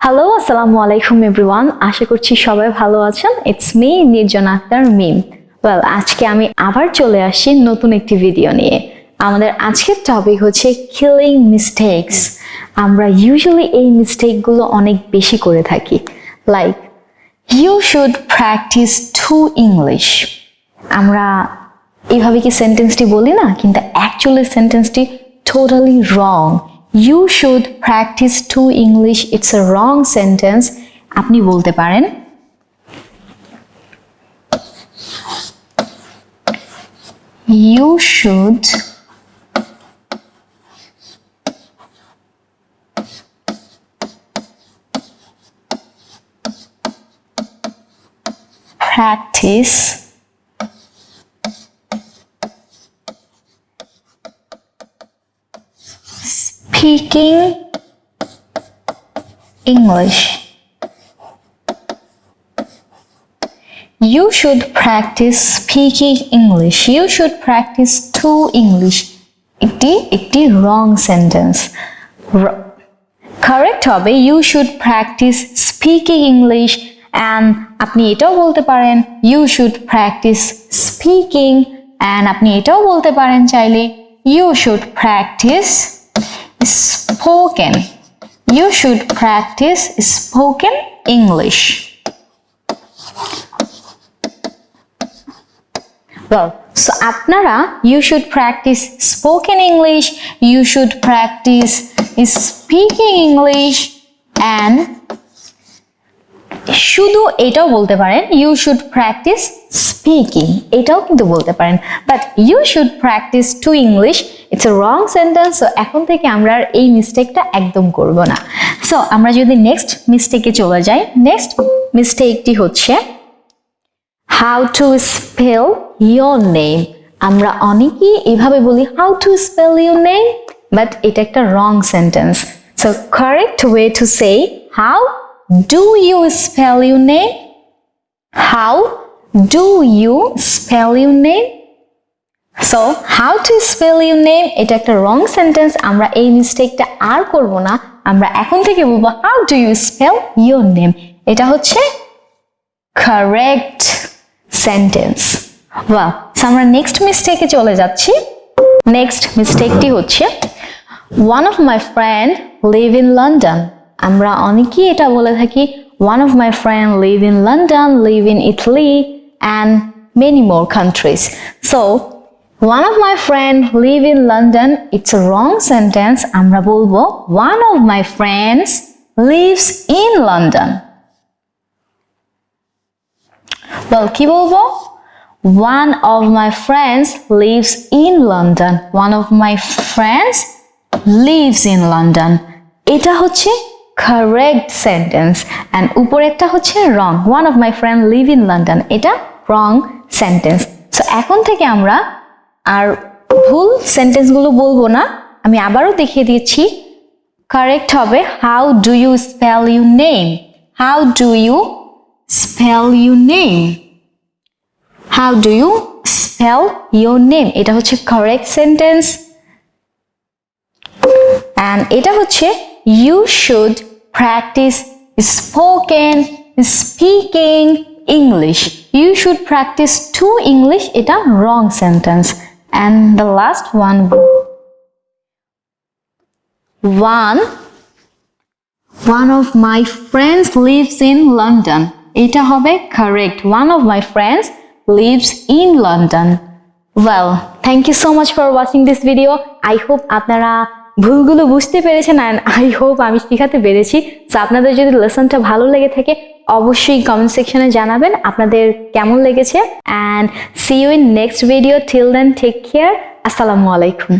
Hello আসসালামু আলাইকুম everyone আশা করছি সবাই ভালো আছেন। ইটস মি নির্জন আক্তার মিম ওয়েল আজকে আমি আবার চলে আসি নতুন একটি ভিডিও নিয়ে। আমাদের আজকের টপিক হচ্ছে কিলিং মিস্টেকস আমরা ইউজুয়ালি এই মিস্টেকগুলো অনেক বেশি করে থাকি। Like you should practice to English আমরা এইভাবে কি সেন্টেন্সটি বলি না? কিন্তু actually সেন্টেন্সটি totally wrong you should practice to English it's a wrong sentence আপনি বলতে পারেন you should practice speaking English. You should practice speaking English. You should practice to English. এটি একটি wrong sentence. R- কারেক্ট হবে you should practice speaking English and আপনি এটাও বলতে পারেন you should practice speaking and আপনি এটাও বলতে পারেন চাইলে you should practice spoken you should practice spoken English Well, so আপনারা you should practice spoken English, you should practice speaking English and শুধু এটাও বলতে পারেন ইউ শুড প্র্যাকটিস স্পিকিং এটাও কিন্তু বলতে পারেন। But you should practice to English it's a wrong sentence so এখন থেকে আমরা আর এই মিস্টেকটা একদম করব না। সো আমরা যদি নেক্সট মিস্টেকে চলে যাই নেক্সট মিস্টেকটি হচ্ছে how to spell your name আমরা অনেকেই এভাবে বলি how to spell your name but এটা একটা wrong sentence so correct way to say how do you spell your name how do you spell your name so how to spell your name এটা একটা wrong sentence আমরা এই মিস্টেকটা আর করব না। আমরা এখন থেকে বলব how do you spell your name এটা হচ্ছে কারেক্ট সেন্টেন্স ওয়া আমরা নেক্সট মিস্টেকে চলে যাচ্ছি। নেক্সট মিস্টেকটি হচ্ছে one of my friend live in London আমরা অনেকেই এটা বলে থাকি one of my friend live in London live in Italy and many more countries so one of my friend live in London it's a wrong sentence আমরা বলবো one of my friends lives in London Well, কি বলবো One of my friends lives in London. One of my friends lives in London. এটা হচ্ছে correct sentence. And উপরেরটা হচ্ছে wrong. One of my friends live in London. এটা wrong sentence. So, এখন থেকে আমরা আর ভুল সেন্টেন্সগুলো বলব না। আমি আবারও দেখিয়ে দিচ্ছি। কারেক্ট হবে how do you spell you name how do you spell you name how do you spell your name এটা হচ্ছে কারেক্ট সেন্টেন্স অ্যান্ড এটা হচ্ছে you should practice spoken speaking English you should practice to English এটা রং sentence and the last one one one of my friends lives in London এটা হবে correct one of my friends lives in London well thank you so much for watching this video I hope আপনারা ভুলগুলো বুঝতে পেরেছেন and I hope আমি শেখাতে পেরেছি। So আপনাদের যদি লেসনটা ভালো লেগে থাকে, অবশ্যই কমেন্ট সেকশনে জানাবেন আপনাদের কেমন লেগেছে। And see you in next video till then take care আসসালামু আলাইকুম।